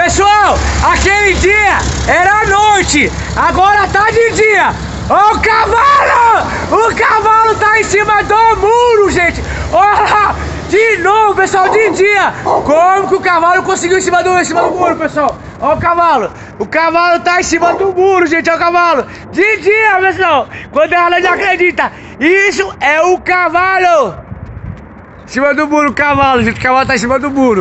Pessoal, aquele dia era noite, agora tá de dia. Ó o cavalo! O cavalo tá em cima do muro, gente! Olha lá! De novo, pessoal, de dia! Como que o cavalo conseguiu em cima do, em cima do muro, pessoal? Ó o cavalo! O cavalo tá em cima do muro, gente! Ó o cavalo! De dia, pessoal! Quando ela não acredita! Isso é o cavalo! Em cima do muro, o cavalo, gente! O cavalo tá em cima do muro!